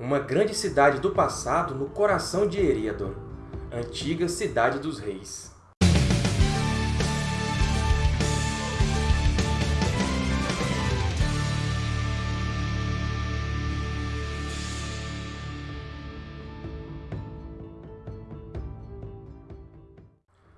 uma grande cidade do passado no coração de Eriador, antiga Cidade dos Reis.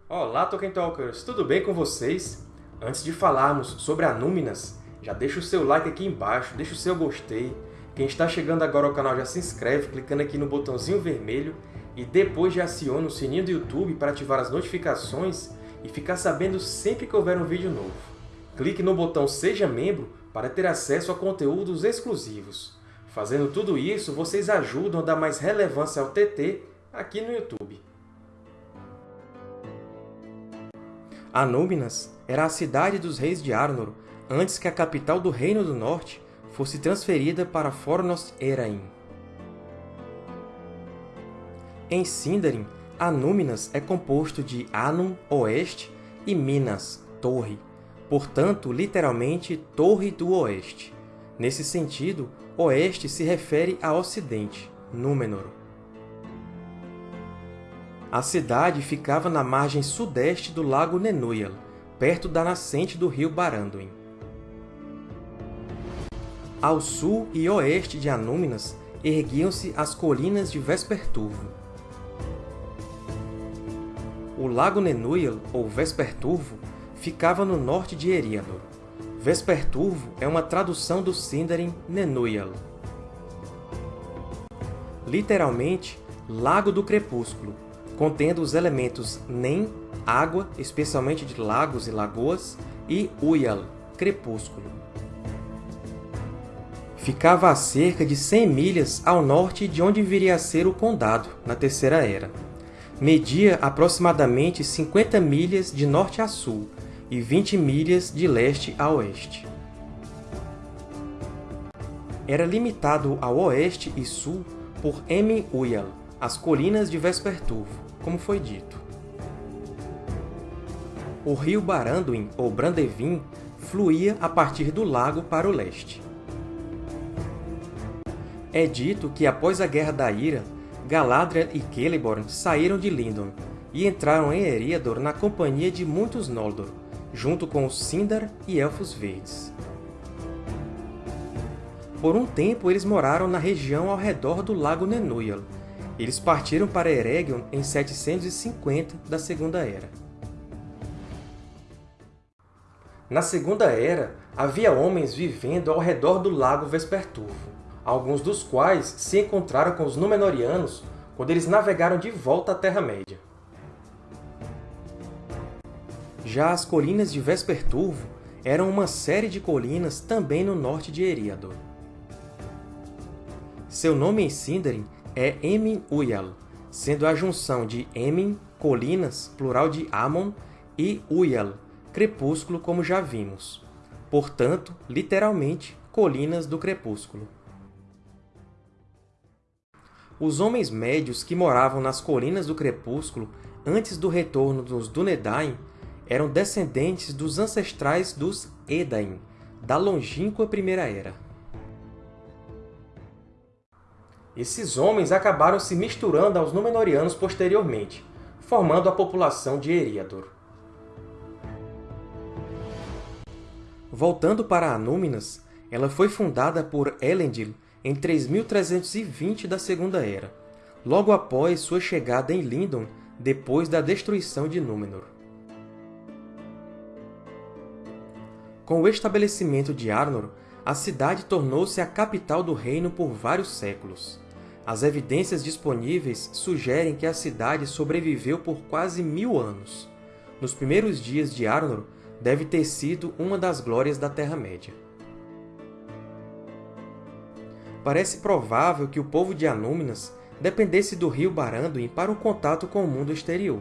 Olá, Tolkien Talkers! Tudo bem com vocês? Antes de falarmos sobre Anúminas, já deixa o seu like aqui embaixo, deixa o seu gostei. Quem está chegando agora ao canal já se inscreve clicando aqui no botãozinho vermelho e depois já aciona o sininho do YouTube para ativar as notificações e ficar sabendo sempre que houver um vídeo novo. Clique no botão Seja Membro para ter acesso a conteúdos exclusivos. Fazendo tudo isso, vocês ajudam a dar mais relevância ao TT aqui no YouTube. Anúminas era a cidade dos reis de Arnor, antes que a capital do Reino do Norte fosse transferida para Fornost Erain. Em Sindarin, Anúminas é composto de Anum, Oeste, e Minas, Torre, portanto, literalmente, Torre do Oeste. Nesse sentido, Oeste se refere a Ocidente, Númenor. A cidade ficava na margem sudeste do lago Nenuyal, perto da nascente do rio Baranduin. Ao sul e oeste de Anúminas erguiam-se as colinas de Vesperturvo. O Lago Nenuyal, ou Vesperturvo, ficava no norte de Eriador. Vesperturvo é uma tradução do Sindarin Nenuyal. Literalmente, Lago do Crepúsculo, contendo os elementos Nen, água, especialmente de lagos e lagoas, e Uyal, crepúsculo ficava a cerca de 100 milhas ao norte de onde viria a ser o Condado, na Terceira Era. Media aproximadamente 50 milhas de norte a sul e 20 milhas de leste a oeste. Era limitado ao oeste e sul por Emin Uyal, as colinas de Vesperturvo, como foi dito. O rio Baranduin, ou Brandevin, fluía a partir do lago para o leste. É dito que, após a Guerra da Ira, Galadriel e Celeborn saíram de Lindon e entraram em Eriador na companhia de muitos Noldor, junto com os Sindar e Elfos Verdes. Por um tempo, eles moraram na região ao redor do Lago Nenuyal. Eles partiram para Eregion em 750 da Segunda Era. Na Segunda Era, havia homens vivendo ao redor do Lago Vesperturvo alguns dos quais se encontraram com os Númenóreanos quando eles navegaram de volta à Terra-média. Já as Colinas de Vesperturvo eram uma série de colinas também no norte de Eriador. Seu nome em Sindarin é Emin Uyal, sendo a junção de Emin, colinas, plural de Amon, e Uyal, crepúsculo, como já vimos. Portanto, literalmente, Colinas do Crepúsculo. Os homens médios que moravam nas Colinas do Crepúsculo antes do retorno dos Dúnedain eram descendentes dos ancestrais dos Edain, da longínqua Primeira Era. Esses homens acabaram se misturando aos Númenóreanos posteriormente, formando a população de Eriador. Voltando para Anúminas, ela foi fundada por Elendil em 3320 da Segunda Era, logo após sua chegada em Lindon depois da destruição de Númenor. Com o estabelecimento de Arnor, a cidade tornou-se a capital do reino por vários séculos. As evidências disponíveis sugerem que a cidade sobreviveu por quase mil anos. Nos primeiros dias de Arnor, deve ter sido uma das glórias da Terra-média parece provável que o povo de Anúminas dependesse do rio Baranduin para o contato com o mundo exterior.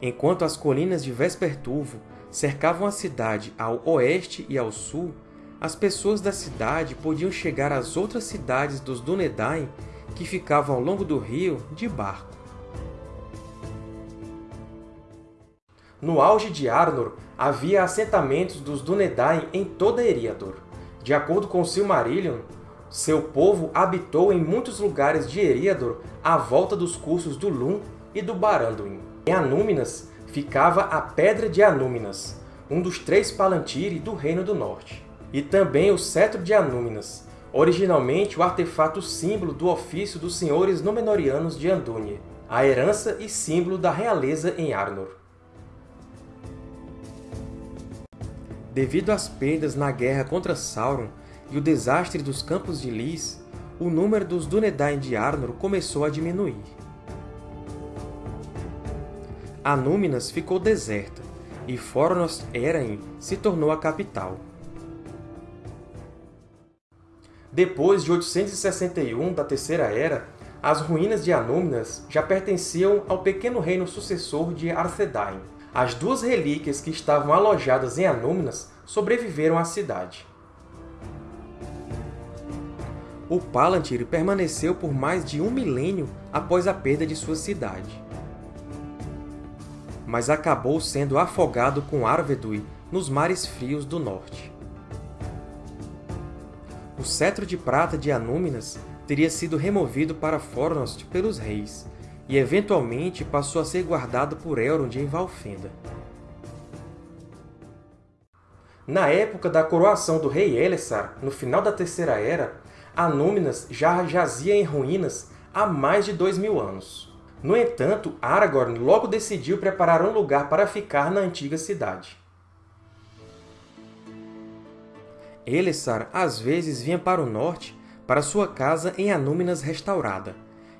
Enquanto as colinas de Vesperturvo cercavam a cidade ao oeste e ao sul, as pessoas da cidade podiam chegar às outras cidades dos Dúnedain que ficavam ao longo do rio de barco. No auge de Arnor, havia assentamentos dos Dúnedain em toda Eriador. De acordo com Silmarillion, Seu povo habitou em muitos lugares de Eriador à volta dos cursos do Lum e do Baranduin. Em Anúminas ficava a Pedra de Anúminas, um dos três Palantiri do Reino do Norte, e também o Cetro de Anúminas, originalmente o artefato símbolo do ofício dos senhores Númenóreanos de Andúnie, a herança e símbolo da realeza em Arnor. Devido às perdas na guerra contra Sauron e o desastre dos Campos de Lys, o número dos Dúnedain de Arnor começou a diminuir. Anúminas ficou deserta, e Fornost Erain se tornou a capital. Depois de 861 da Terceira Era, as ruínas de Anúminas já pertenciam ao pequeno reino sucessor de Arthedain. As duas relíquias que estavam alojadas em Anúminas sobreviveram à cidade. O Palantir permaneceu por mais de um milênio após a perda de sua cidade. Mas acabou sendo afogado com Arvedui nos mares frios do norte. O cetro de prata de Anúminas teria sido removido para Fornost pelos reis, e eventualmente passou a ser guardado por Elrond em Valfenda. Na época da coroação do rei Elessar, no final da Terceira Era, Anúminas já jazia em ruínas há mais de dois mil anos. No entanto, Aragorn logo decidiu preparar um lugar para ficar na antiga cidade. Elessar às vezes vinha para o norte para sua casa em Anúminas restaurada,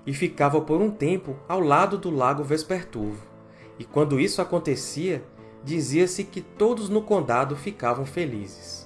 e ficava por um tempo ao lado do lago Vesperturvo. E quando isso acontecia, dizia-se que todos no condado ficavam felizes.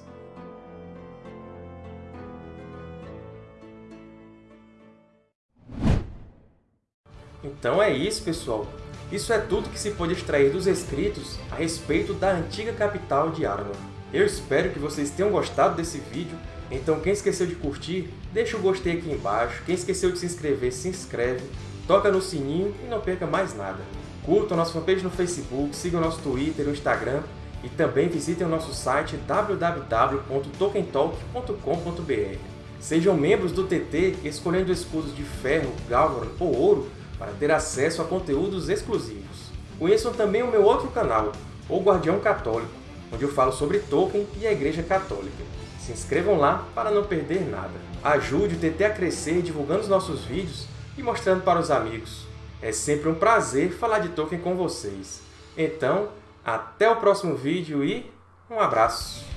Então é isso, pessoal! Isso é tudo que se pode extrair dos escritos a respeito da antiga capital de Arnor. Eu espero que vocês tenham gostado desse vídeo então, quem esqueceu de curtir, deixa o gostei aqui embaixo. Quem esqueceu de se inscrever, se inscreve. Toca no sininho e não perca mais nada. Curtam nossa fanpage no Facebook, sigam nosso Twitter e Instagram e também visitem o nosso site www.tokentalk.com.br. Sejam membros do TT escolhendo escudos de ferro, galvan ou ouro para ter acesso a conteúdos exclusivos. Conheçam também o meu outro canal, O Guardião Católico, onde eu falo sobre Tolkien e a Igreja Católica. Se inscrevam lá para não perder nada. Ajude o TT a crescer divulgando os nossos vídeos e mostrando para os amigos. É sempre um prazer falar de Tolkien com vocês. Então, até o próximo vídeo e um abraço!